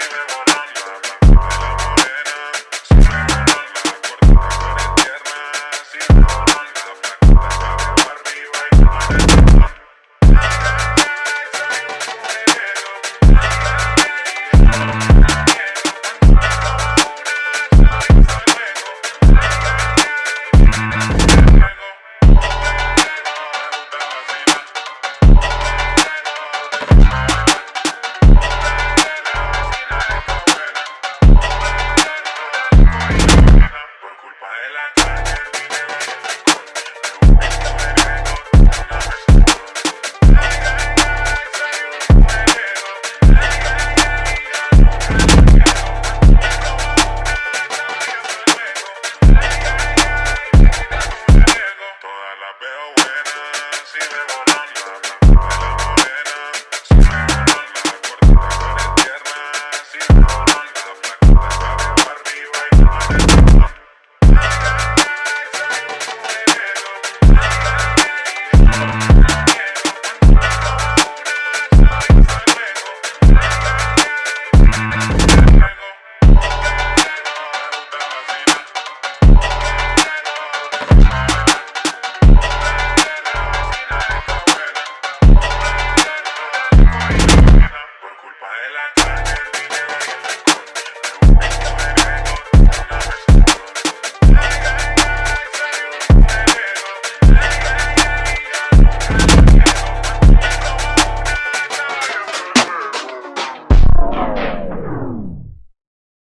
see them on